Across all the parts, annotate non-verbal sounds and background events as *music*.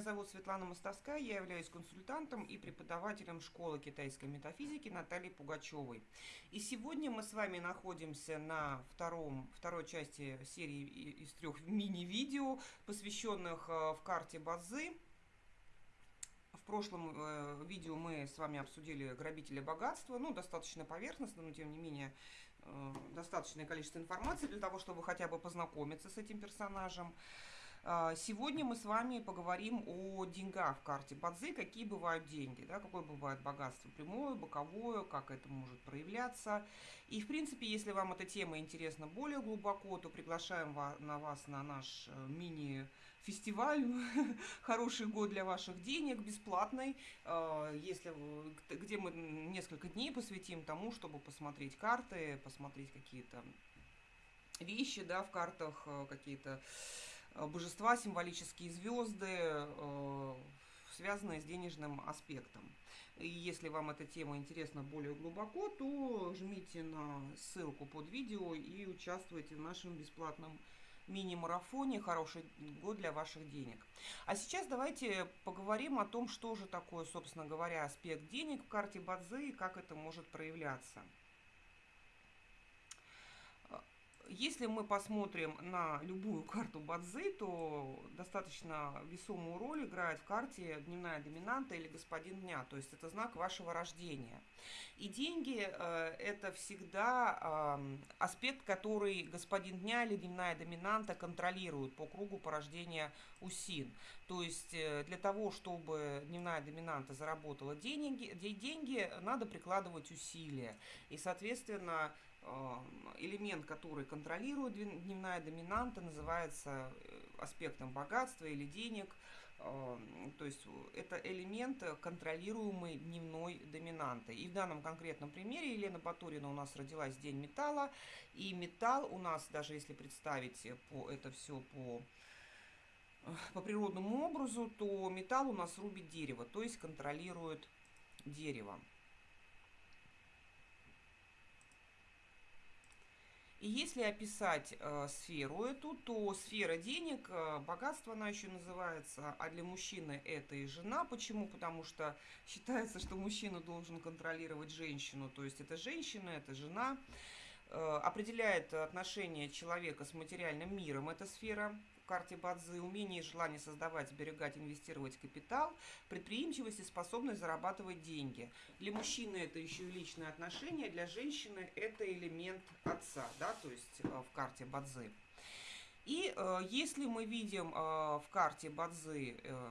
Меня зовут Светлана Мостовская, я являюсь консультантом и преподавателем школы китайской метафизики Натальи Пугачевой. И сегодня мы с вами находимся на втором, второй части серии из трех мини-видео, посвященных э, в карте Базы. В прошлом э, видео мы с вами обсудили грабителя богатства, ну, достаточно поверхностно, но тем не менее э, достаточное количество информации для того, чтобы хотя бы познакомиться с этим персонажем. А, сегодня мы с вами поговорим о деньгах в карте. Бадзи, какие бывают деньги, да, какое бывает богатство прямое, боковое, как это может проявляться. И, в принципе, если вам эта тема интересна более глубоко, то приглашаем на вас на наш э, мини-фестиваль. *laughs* «Хороший год для ваших денег», бесплатный, а, если, где мы несколько дней посвятим тому, чтобы посмотреть карты, посмотреть какие-то вещи да, в картах, э, какие-то божества, символические звезды, э, связанные с денежным аспектом. И если вам эта тема интересна более глубоко, то жмите на ссылку под видео и участвуйте в нашем бесплатном мини-марафоне «Хороший год для ваших денег». А сейчас давайте поговорим о том, что же такое, собственно говоря, аспект денег в карте Бадзи и как это может проявляться. Если мы посмотрим на любую карту Бадзи, то достаточно весомую роль играет в карте дневная доминанта или господин дня, то есть это знак вашего рождения. И деньги э, это всегда э, аспект, который господин дня или дневная доминанта контролирует по кругу порождения УСИН. То есть э, для того, чтобы дневная доминанта заработала деньги, деньги надо прикладывать усилия. И, соответственно, элемент, который контролирует дневная доминанта, называется э, аспектом богатства или денег. То есть это элемент, контролируемый дневной доминантой. И в данном конкретном примере Елена Батурина у нас родилась в День металла. И металл у нас, даже если представить по, это все по э, по природному образу, то металл у нас рубит дерево, то есть контролирует дерево. Если описать э, сферу эту, то сфера денег, э, богатство она еще называется, а для мужчины это и жена. Почему? Потому что *laughs* считается, что мужчина должен контролировать женщину, то есть это женщина, это жена. Э, определяет отношение человека с материальным миром эта сфера карте Бадзи, умение и желание создавать, сберегать, инвестировать капитал, предприимчивость и способность зарабатывать деньги. Для мужчины это еще и личные отношения, для женщины это элемент отца, да, то есть э, в карте Бадзи. И э, если мы видим э, в карте Бадзи э,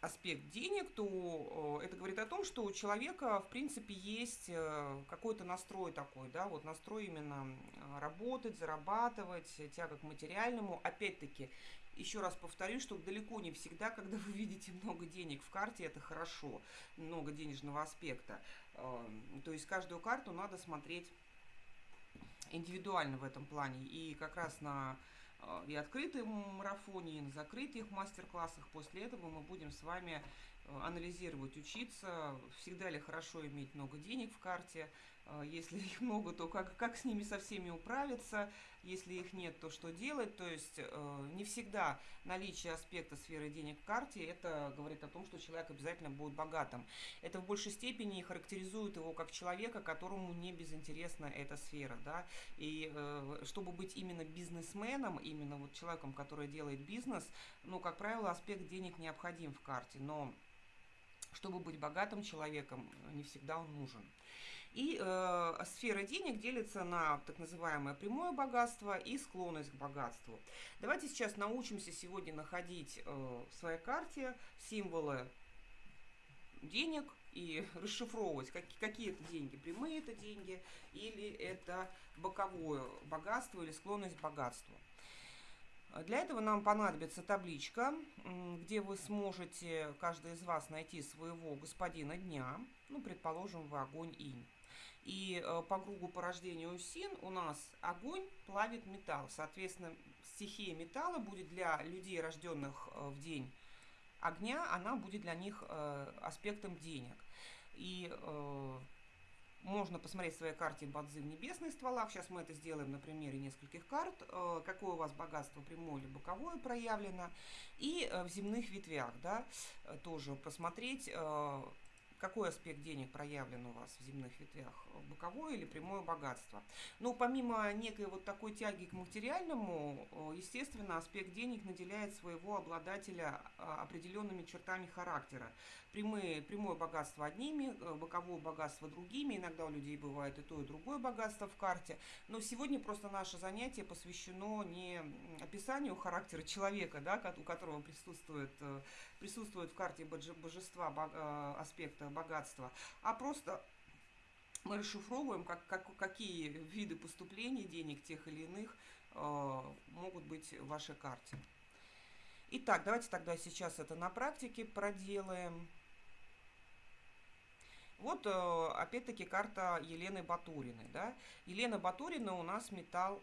аспект денег, то э, это говорит о том, что у человека, в принципе, есть э, какой-то настрой такой, да, вот настрой именно работать, зарабатывать, тяга к материальному. Опять-таки, еще раз повторюсь, что далеко не всегда, когда вы видите много денег в карте, это хорошо, много денежного аспекта. Эм, то есть каждую карту надо смотреть индивидуально в этом плане. И как раз на э, и открытом марафоне, и на закрытых мастер-классах. После этого мы будем с вами Э, анализировать, учиться, всегда ли хорошо иметь много денег в карте, э, если их *laughs* много, то как, как с ними со всеми управиться, если их нет, то что делать, то есть э, не всегда наличие аспекта сферы денег в карте, это говорит о том, что человек обязательно будет богатым. Это в большей степени характеризует его как человека, которому не безинтересна эта сфера, да, и чтобы быть именно бизнесменом, именно вот человеком, который делает бизнес, ну, как правило, аспект денег необходим в карте, но чтобы быть богатым человеком, не всегда он нужен. И э, сфера денег делится на так называемое прямое богатство и склонность к богатству. Давайте сейчас научимся сегодня находить э, в своей карте символы денег и *laughs* расшифровывать, как, какие это деньги, прямые это деньги или это боковое богатство или склонность к богатству. Для этого нам понадобится табличка, где вы сможете, каждый из вас, найти своего господина дня. Ну, предположим, вы огонь инь. И э, по кругу по рождению син у нас огонь плавит металл. Соответственно, стихия металла будет для людей, рожденных э, в день огня, она будет для них э, аспектом денег. И можно посмотреть в своей карте бадзи в небесных стволах. Сейчас мы это сделаем на примере нескольких карт. Какое у вас богатство прямое или боковое проявлено. И в земных ветвях, да, тоже посмотреть, какой аспект денег проявлен у вас в земных ветвях, боковое или прямое богатство. Но помимо некой вот такой тяги к материальному, естественно, аспект денег наделяет своего обладателя определенными чертами характера. Прямые, прямое богатство одними, э, боковое богатство другими. Иногда у людей бывает и то, и другое богатство в карте. Но сегодня просто наше занятие посвящено не описанию характера человека, да, у которого присутствует, э, присутствует в карте божества э, аспекта богатства, а просто мы расшифровываем, как, как, какие виды поступлений денег тех или иных э, могут быть в вашей карте. Итак, давайте тогда сейчас это на практике проделаем. Вот, э, опять-таки, карта Елены Батуриной. Да? Елена Батурина у нас металл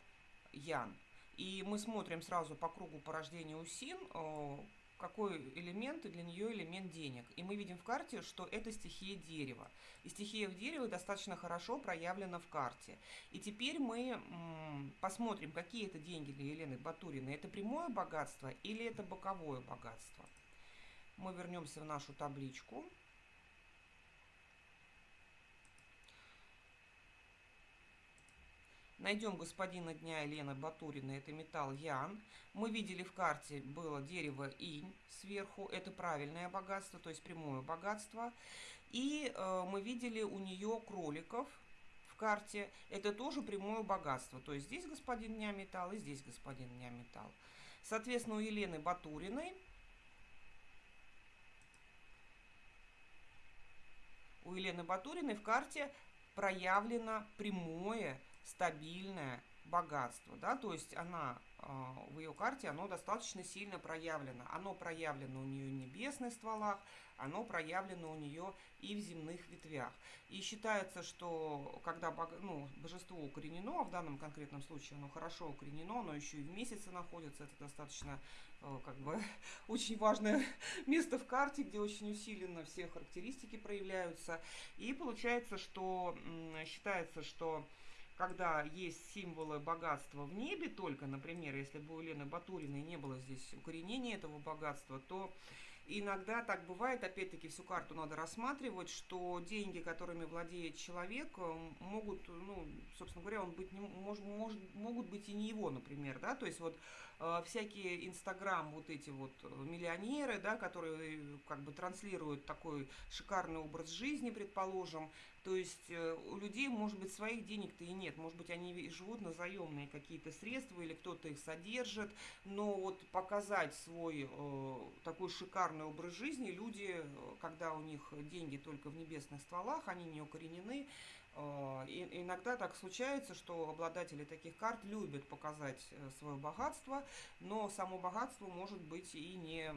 Ян. И мы смотрим сразу по кругу порождения УСИН, э, какой элемент для нее элемент денег. И мы видим в карте, что это стихия дерева. И стихия в дереве достаточно хорошо проявлена в карте. И теперь мы посмотрим, какие это деньги для Елены Батуриной. Это прямое богатство или это боковое богатство. Мы вернемся в нашу табличку. Найдем господина дня Елены Батурина, это металл Ян. Мы видели в карте было дерево Инь сверху, это правильное богатство, то есть прямое богатство. И э, мы видели у нее кроликов в карте, это тоже прямое богатство. То есть здесь господин дня металл и здесь господин дня металл. Соответственно, у Елены Батуриной у Елены Батуриной в карте проявлено прямое стабильное богатство, да, то есть она а, в ее карте, оно достаточно сильно проявлено. Оно проявлено у нее в небесных стволах, оно проявлено у нее и в земных ветвях. И считается, что когда ну, божество укоренено, а в данном конкретном случае оно хорошо укоренено, оно еще и в месяце находится, это достаточно э, как бы *laughs* очень важное *laughs* место в карте, где очень усиленно все характеристики проявляются. И получается, что считается, что когда есть символы богатства в небе только, например, если бы у Лены Батуриной не было здесь укоренения этого богатства, то иногда так бывает, опять-таки всю карту надо рассматривать, что деньги, которыми владеет человек, могут, ну, собственно говоря, он быть не, может, может, могут быть и не его, например, да, то есть вот э, всякие инстаграм вот эти вот миллионеры, да, которые как бы транслируют такой шикарный образ жизни, предположим, то есть э, у людей, может быть, своих денег-то и нет. Может быть, они живут на заемные какие-то средства или кто-то их содержит. Но вот показать свой э, такой шикарный образ жизни люди, э, когда у них деньги только в небесных стволах, они не укоренены, и иногда так случается, что обладатели таких карт любят показать э, свое богатство, но само богатство может быть и не,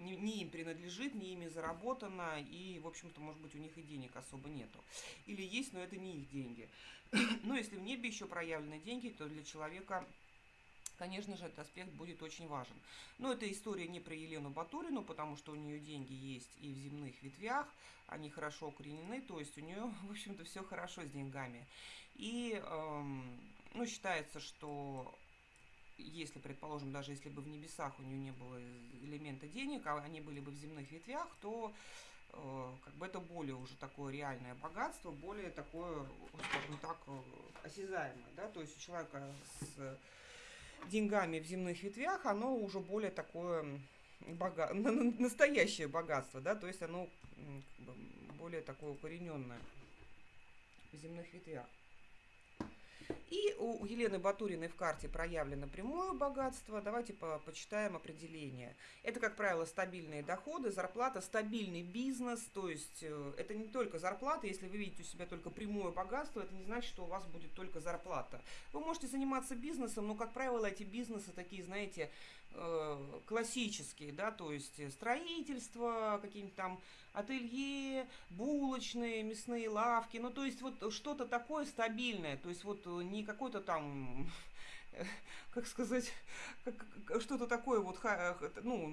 не, не им принадлежит, не ими заработано, и, в общем-то, может быть, у них и денег особо нету. Или есть, но это не их деньги. *clears throat* Но если в небе еще проявлены деньги, то для человека конечно же, этот аспект будет очень важен. Но эта история не про Елену Батурину, потому что у нее деньги есть и в земных ветвях, они хорошо укоренены, то есть у нее, *laughs* в общем-то, все хорошо с деньгами. И, эм, ну, считается, что если, предположим, даже если бы в небесах у нее не было элемента денег, а они были бы в земных ветвях, то э, как бы это более уже такое реальное богатство, более такое, скажем так, э, осязаемое, да, то есть у человека с деньгами в земных ветвях, оно уже более такое бога... *laughs* настоящее богатство, да, то есть оно более такое укорененное в земных ветвях. И у Елены Батуриной в карте проявлено прямое богатство. Давайте по почитаем определение. Это, как правило, стабильные доходы, зарплата, стабильный бизнес. То есть э, это не только зарплата. Если вы видите у себя только прямое богатство, это не значит, что у вас будет только зарплата. Вы можете заниматься бизнесом, но, как правило, эти бизнесы такие, знаете, классические, да, то есть строительство, какие-нибудь там ателье, булочные, мясные лавки, ну, то есть вот что-то такое стабильное, то есть вот не какой-то там *laughs* как сказать, что-то такое вот, ну,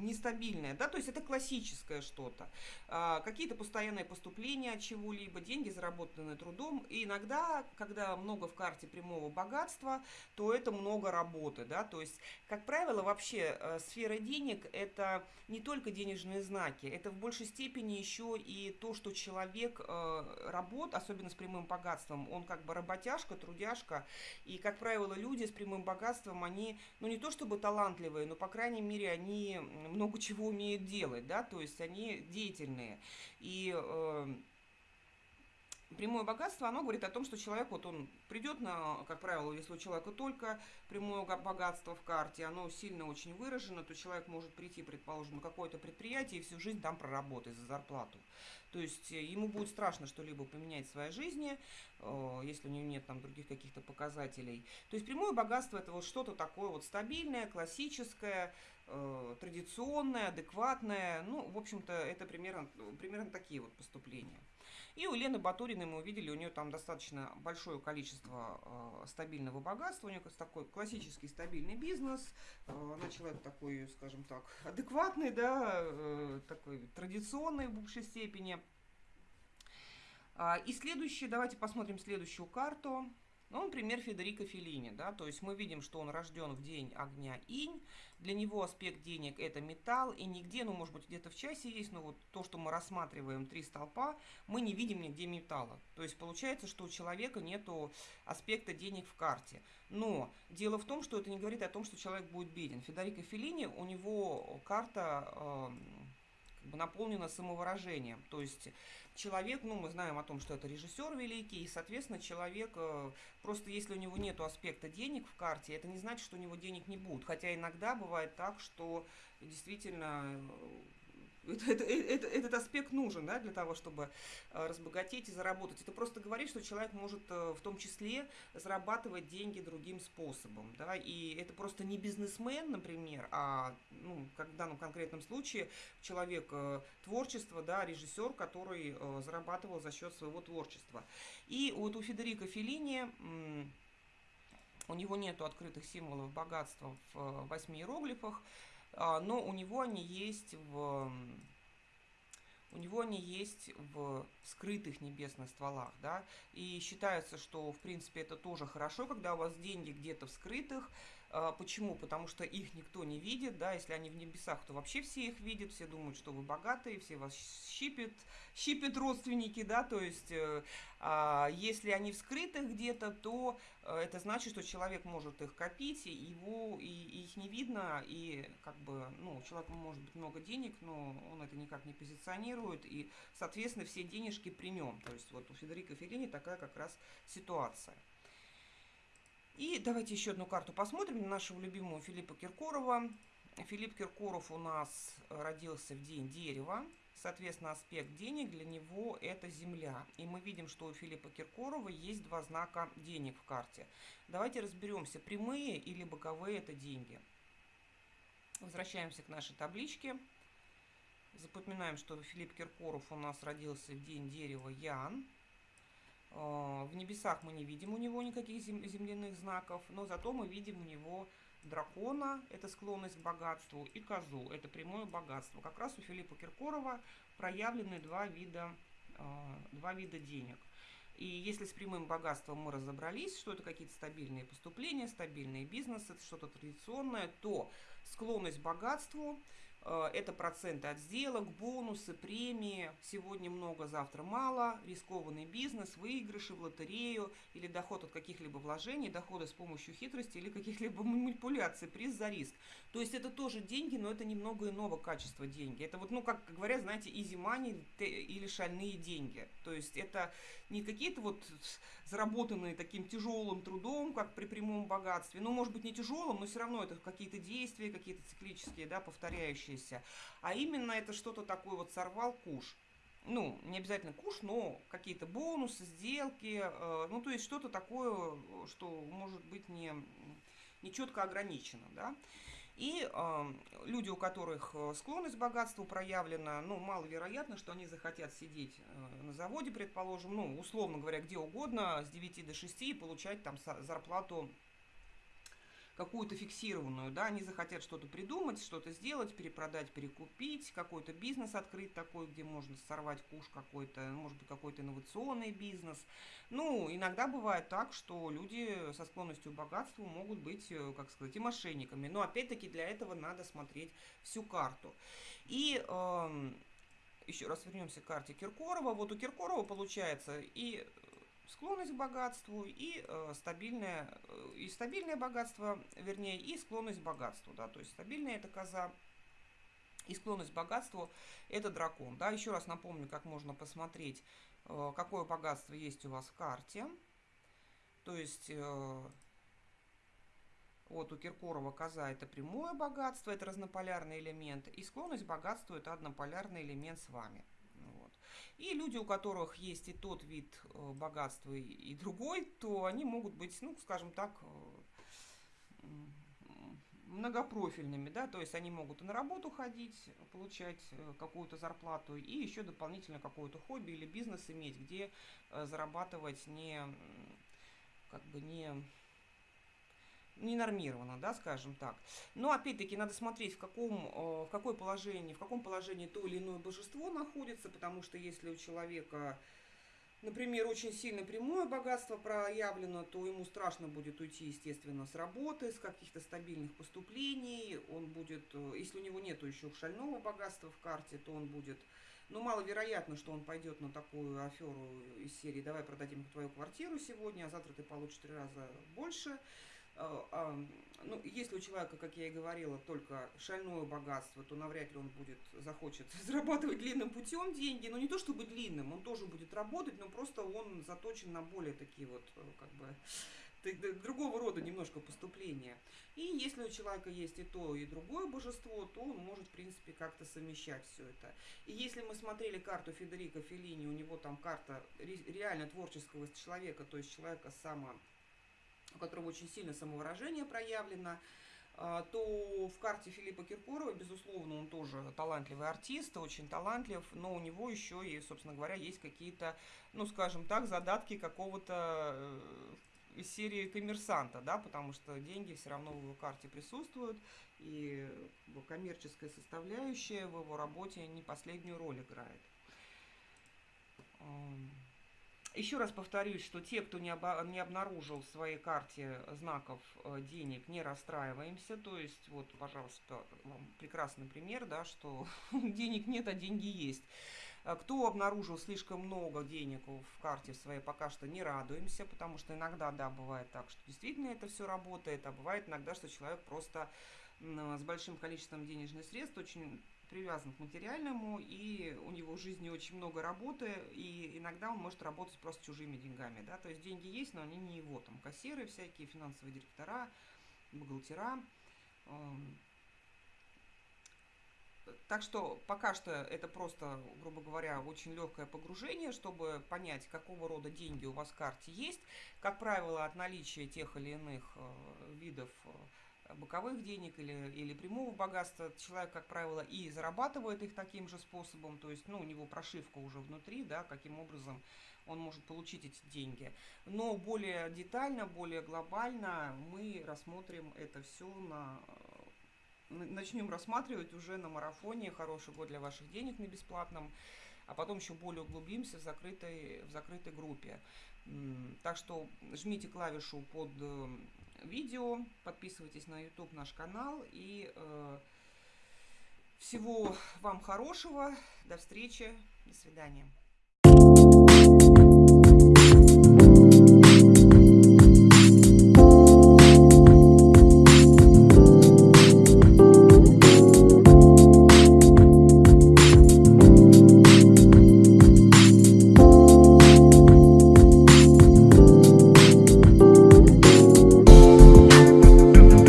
нестабильное, да, то есть это классическое что-то. А, какие-то постоянные поступления от чего-либо, деньги, заработанные трудом. И иногда, когда много в карте прямого богатства, то это много работы, да, то есть, как правило, вообще э, сфера денег – это не только денежные знаки, это в большей степени еще и то, что человек э, работает, особенно с прямым богатством, он как бы работяжка, трудяжка, и, как правило, люди с прямым богатством, они, ну, не то чтобы талантливые, но, по крайней мере, они много чего умеют делать, да, то есть они деятельные. И э, прямое богатство, оно говорит о том, что человек, вот он придет на, как правило, если у человека только прямое богатство в карте, оно сильно очень выражено, то человек может прийти, предположим, на какое-то предприятие и всю жизнь там проработать за зарплату. То есть э, ему будет страшно что-либо поменять в своей жизни, э, если у него нет там других каких-то показателей. То есть прямое богатство это вот что-то такое вот стабильное, классическое, э, традиционное, адекватное. Ну, в общем-то, это примерно, примерно такие вот поступления. И у Лены Батуриной мы увидели, у нее там достаточно большое количество э, стабильного богатства, у нее такой классический стабильный бизнес, э, она человек такой, скажем так, адекватный, да, э, такой традиционный в большей степени. А, и следующий, давайте посмотрим следующую карту. Ну, например, Федерико Феллини, да, то есть мы видим, что он рожден в день огня инь, для него аспект денег это металл, и нигде, ну, может быть, где-то в часе есть, но вот то, что мы рассматриваем три столпа, мы не видим нигде металла. То есть получается, что у человека нету аспекта денег в карте. Но дело в том, что это не говорит о том, что человек будет беден. Федерико Феллини, у него карта э, наполнена самовыражением, то есть человек, ну, мы знаем о том, что это режиссер великий, и, соответственно, человек, э, просто если у него нет аспекта денег в карте, это не значит, что у него денег не будет. Хотя иногда бывает так, что действительно это, это, это, этот аспект нужен да, для того, чтобы э, разбогатеть и заработать. Это просто говорит, что человек может э, в том числе зарабатывать деньги другим способом. Да, и это просто не бизнесмен, например, а ну, как в данном конкретном случае человек э, творчества, да, режиссер, который зарабатывал за счет своего творчества. И вот у Федерико Феллини у него нету открытых символов богатства в восьми иероглифах, а, но у него они есть в у него они есть в скрытых небесных стволах, да, и считается, что, в принципе, это тоже хорошо, когда у вас деньги где-то в скрытых, почему? Потому что их никто не видит, да, если они в небесах, то вообще все их видят, все думают, что вы богатые, все вас щипят, щипят родственники, да, то есть э, а, если они вскрыты где-то, то э, это значит, что человек может их копить, и его, и, и их не видно, и как бы, ну, у человека может быть много денег, но он это никак не позиционирует, и, соответственно, все денежки при нем, то есть вот у Федерико Феллини такая как раз ситуация. И давайте еще одну карту посмотрим на нашего любимого Филиппа Киркорова. Филипп Киркоров у нас родился в день дерева. Соответственно, аспект денег для него это земля. И мы видим, что у Филиппа Киркорова есть два знака денег в карте. Давайте разберемся, прямые или боковые это деньги. Возвращаемся к нашей табличке. Запоминаем, что Филипп Киркоров у нас родился в день дерева Ян. А, в небесах мы не видим у него никаких земляных знаков, но зато мы видим у него дракона, это склонность к богатству, и козу, это прямое богатство. Как раз у Филиппа Киркорова проявлены два вида, а, два вида денег. И если с прямым богатством мы разобрались, что это какие-то стабильные поступления, стабильный бизнес, это что-то традиционное, то склонность к богатству – Э, это проценты от сделок, бонусы, премии. Сегодня много, завтра мало. Рискованный бизнес, выигрыши в лотерею или доход от каких-либо вложений, доходы с помощью хитрости или каких-либо манипуляций, приз за риск. То есть это тоже деньги, но это немного иного качества деньги. Это вот, ну, как говорят, знаете, easy money или шальные деньги. То есть это не какие-то вот заработанные таким тяжелым трудом, как при прямом богатстве. Ну, может быть, не тяжелым, но все равно это какие-то действия, какие-то циклические, да, повторяющиеся. А именно это что-то такое вот сорвал куш. Ну, не обязательно куш, но какие-то бонусы, сделки, э, ну, то есть что-то такое, что может быть не, не четко ограничено, да. И э, люди, у которых э, склонность к богатству проявлена, ну, маловероятно, что они захотят сидеть э, на заводе, предположим, ну, условно говоря, где угодно, с 9 до 6 и получать там зарплату какую-то фиксированную, да, они захотят что-то придумать, что-то сделать, перепродать, перекупить, какой-то бизнес открыть такой, где можно сорвать куш какой-то, может быть, какой-то инновационный бизнес. Ну, иногда бывает так, что люди со склонностью к богатству могут быть, э, как сказать, и мошенниками. Но опять-таки для этого надо смотреть всю карту. И э, еще раз вернемся к карте Киркорова. Вот у Киркорова получается и склонность к богатству и э, стабильное э, и стабильное богатство, вернее, и склонность к богатству, да, то есть стабильная это коза и склонность к богатству это дракон, да. Еще раз напомню, как можно посмотреть, э, какое богатство есть у вас в карте. То есть э, вот у Киркорова коза это прямое богатство, это разнополярный элемент, и склонность к богатству это однополярный элемент с вами. И люди, у которых есть и тот вид э, богатства, и другой, то они могут быть, ну, скажем так, э, многопрофильными, да, то есть они могут и на работу ходить, получать э, какую-то зарплату, и еще дополнительно какое-то хобби или бизнес иметь, где зарабатывать не, как бы не не нормировано, да, скажем так. Но опять-таки надо смотреть, в каком, э, в какое положении, в каком положении то или иное божество находится, потому что если у человека, например, очень сильно прямое богатство проявлено, то ему страшно будет уйти, естественно, с работы, с каких-то стабильных поступлений. Он будет, э, если у него нет еще шального богатства в карте, то он будет ну, маловероятно, что он пойдет на такую аферу из серии «давай продадим твою квартиру сегодня, а завтра ты получишь три раза больше». А, ну, если у человека, как я и говорила, только шальное богатство, то навряд ли он будет, захочет *laughs* зарабатывать длинным путем деньги. Но не то чтобы длинным, он тоже будет работать, но просто он заточен на более такие вот, э, как бы, другого рода немножко поступления. И если у человека есть и то, и другое божество, то он может, в принципе, как-то совмещать все это. И если мы смотрели карту Федерико Феллини, у него там карта реально творческого человека, то есть человека само у которого очень сильно самовыражение проявлено, а, то в карте Филиппа Киркорова, безусловно, он тоже талантливый артист, очень талантлив, но у него еще и, собственно говоря, есть какие-то, ну, скажем так, задатки какого-то э, из серии коммерсанта, да, потому что деньги все равно в его карте присутствуют, и коммерческая составляющая в его работе не последнюю роль играет. Еще раз повторюсь, что те, кто не, оба, не обнаружил в своей карте знаков э, денег, не расстраиваемся. То есть, вот, пожалуйста, вам прекрасный пример, да, что *laughs* денег нет, а деньги есть. А кто обнаружил слишком много денег в карте своей, пока что не радуемся, потому что иногда, да, бывает так, что действительно это все работает, а бывает иногда, что человек просто с большим количеством денежных средств очень привязан к материальному, и у него в жизни очень много работы, и иногда он может работать просто чужими деньгами, да, то есть деньги есть, но они не его, там, кассиры всякие, финансовые директора, бухгалтера, эм. так что пока что это просто, грубо говоря, очень легкое погружение, чтобы понять, какого рода деньги у вас в карте есть. Как правило, от наличия тех или иных э, видов э, боковых денег или, или прямого богатства. Человек, как правило, и зарабатывает их таким же способом, то есть ну, у него прошивка уже внутри, да, каким образом он может получить эти деньги. Но более детально, более глобально мы рассмотрим это все на начнем рассматривать уже на марафоне «Хороший год для ваших денег» на бесплатном, а потом еще более углубимся в закрытой, в закрытой группе. Так что жмите клавишу под э, видео, подписывайтесь на YouTube наш канал и э, всего вам хорошего, до встречи, до свидания.